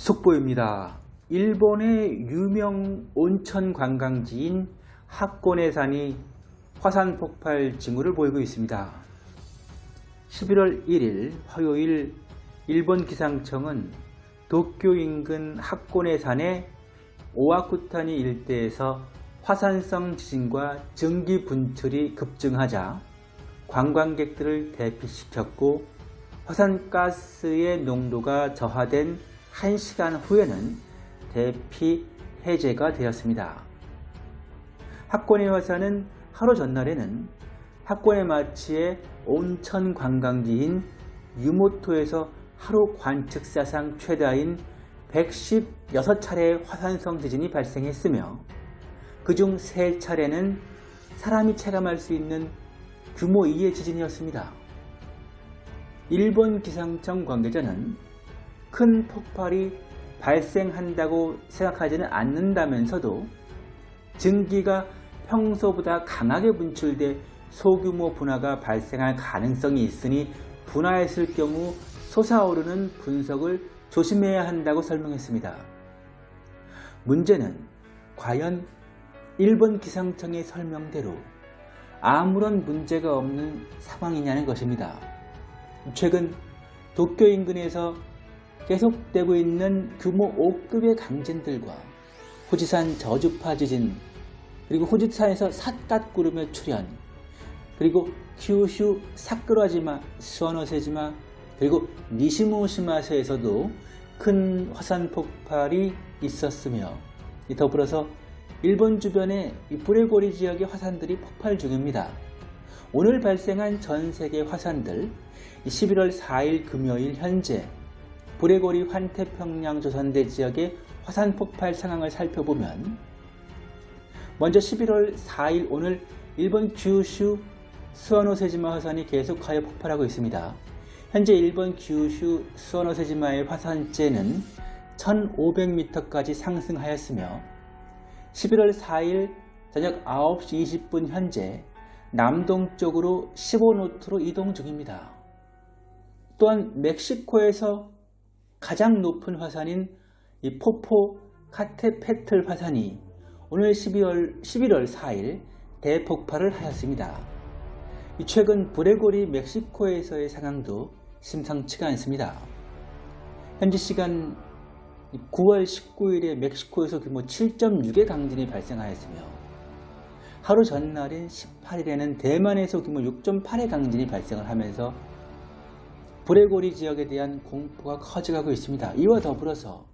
속보입니다. 일본의 유명 온천 관광지인 학고네 산이 화산 폭발 징후를 보이고 있습니다. 11월 1일 화요일 일본 기상청은 도쿄 인근 학고네 산의 오아쿠타니 일대에서 화산성 지진과 증기 분출이 급증하자 관광객들을 대피시켰고 화산가스의 농도가 저하된 1시간 후에는 대피 해제가 되었습니다. 학고네 화산은 하루 전날에는 학고네 마치의 온천 관광지인 유모토에서 하루 관측 사상 최다인 116차례의 화산성 지진이 발생했으며 그중 3차례는 사람이 체감할 수 있는 규모 2의 지진이었습니다. 일본 기상청 관계자는 큰 폭발이 발생한다고 생각하지는 않는다면서도 증기가 평소보다 강하게 분출돼 소규모 분화가 발생할 가능성이 있으니 분화했을 경우 솟아오르는 분석을 조심해야 한다고 설명했습니다. 문제는 과연 일본 기상청의 설명대로 아무런 문제가 없는 상황이냐는 것입니다. 최근 도쿄 인근에서 계속되고 있는 규모 5급의 강진들과 후지산 저주파 지진 그리고 후지산에서 삿갓구름의 출현 그리고 큐슈 사쿠라지마 스와노세지마 그리고 니시모시마세에서도 큰 화산 폭발이 있었으며 더불어서 일본 주변의 브레고리 지역의 화산들이 폭발 중입니다. 오늘 발생한 전 세계 화산들 11월 4일 금요일 현재 브레고리 환태평양 조선대 지역의 화산 폭발 상황을 살펴보면 먼저 11월 4일 오늘 일본 규슈 스와노세지마 화산이 계속하여 폭발하고 있습니다. 현재 일본 규슈 스와노세지마의 화산재는 1500m까지 상승하였으며 11월 4일 저녁 9시 20분 현재 남동쪽으로 15노트로 이동 중입니다. 또한 멕시코에서 가장 높은 화산인 이 포포 카테페틀 화산이 오늘 12월, 11월 4일 대폭발을 하였습니다. 최근 브레고리 멕시코에서의 상황도 심상치가 않습니다. 현지 시간 9월 19일에 멕시코에서 규모 7.6의 강진이 발생하였으며 하루 전날인 18일에는 대만에서 규모 6.8의 강진이 발생을 하면서 브레고리 지역에 대한 공포가 커져가고 있습니다. 이와 더불어서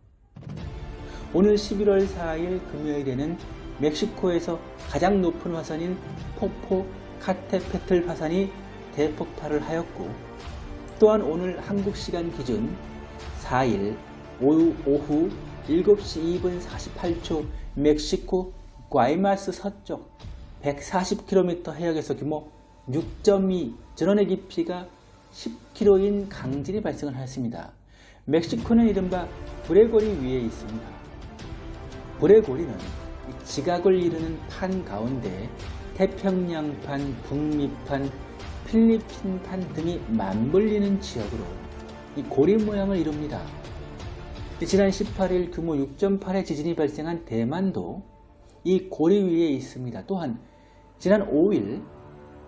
오늘 11월 4일 금요일에는 멕시코에서 가장 높은 화산인 포포 카테페틀 화산이 대폭발을 하였고 또한 오늘 한국 시간 기준 4일 오후, 오후 7시 2분 48초 멕시코 과이마스 서쪽 140km 해역에서 규모 6.2 전원의 깊이가 10km인 강진이 발생을 하였습니다. 멕시코는 이른바 브레고리 위에 있습니다. 브레고리는 지각을 이루는 판 가운데 태평양판, 북미판, 필리핀판 등이 맞물리는 지역으로 이 고리 모양을 이룹니다. 지난 18일 규모 6.8의 지진이 발생한 대만도 이 고리 위에 있습니다. 또한 지난 5일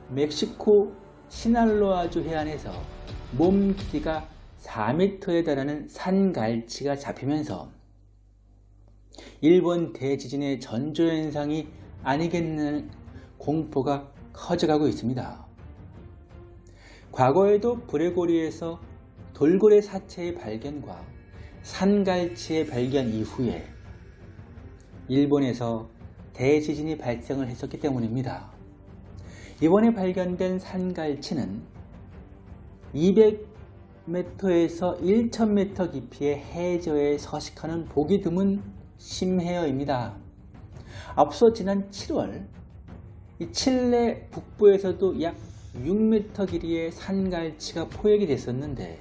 멕시코 시날로아주 해안에서 몸 길이가 4m에 달하는 산갈치가 잡히면서 일본 대지진의 전조현상이 아니겠는 공포가 커져가고 있습니다. 과거에도 브레고리에서 돌고래 사체의 발견과 산갈치의 발견 이후에 일본에서 대지진이 발생을 했었기 때문입니다. 이번에 발견된 산갈치는 200m에서 1000m 깊이의 해저에 서식하는 보기 드문 심해어입니다. 앞서 지난 7월 칠레 북부에서도 약 6m 길이의 산갈치가 포획이 됐었는데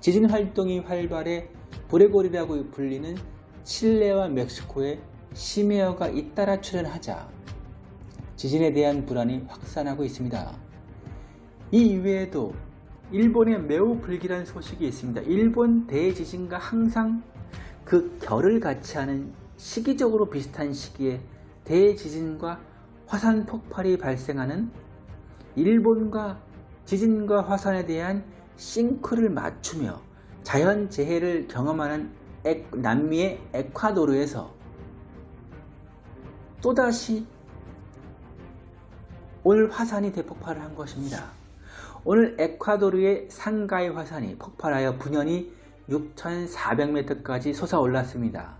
지진 활동이 활발해 브레골이라고 불리는 칠레와 멕시코에 심해어가 잇따라 출현하자 지진에 대한 불안이 확산하고 있습니다. 이 이외에도 일본에 매우 불길한 소식이 있습니다. 일본 대지진과 항상 그 결을 같이 하는 시기적으로 비슷한 시기에 대지진과 화산 폭발이 발생하는 일본과 지진과 화산에 대한 싱크를 맞추며 자연재해를 경험하는 에- 남미의 에콰도르에서 또다시 오늘 화산이 대폭발을 한 것입니다. 오늘 에콰도르의 상가이 화산이 폭발하여 분연이 6,400m까지 솟아올랐습니다.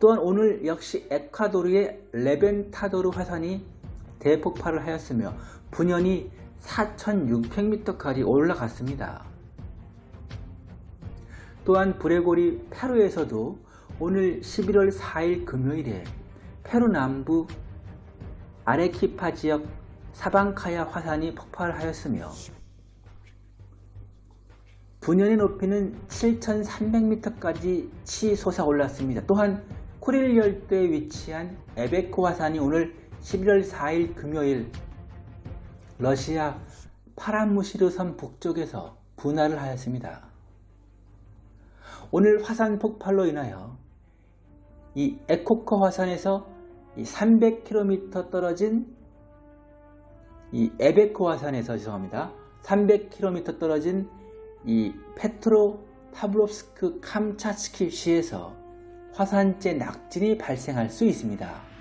또한 오늘 역시 에콰도르의 레벤타도르 화산이 대폭발을 하였으며 분연이 4,600m까지 올라갔습니다. 또한 브레고리 페루에서도 오늘 11월 4일 금요일에 페루 남부 아레키파 지역 사방카야 화산이 폭발하였으며 분연의 높이는 7,300m까지 치솟아 올랐습니다. 또한 코릴 열도에 위치한 에베코 화산이 오늘 11월 4일 금요일 러시아 파란무시르 섬 북쪽에서 분화를 하였습니다. 오늘 화산 폭발로 인하여 이 에코커 화산에서 300km 떨어진 이 에베코 화산에서 죄송합니다. 300km 떨어진 이 페트로 파블롭스크 캄차츠키 시에서 화산재 낙진이 발생할 수 있습니다.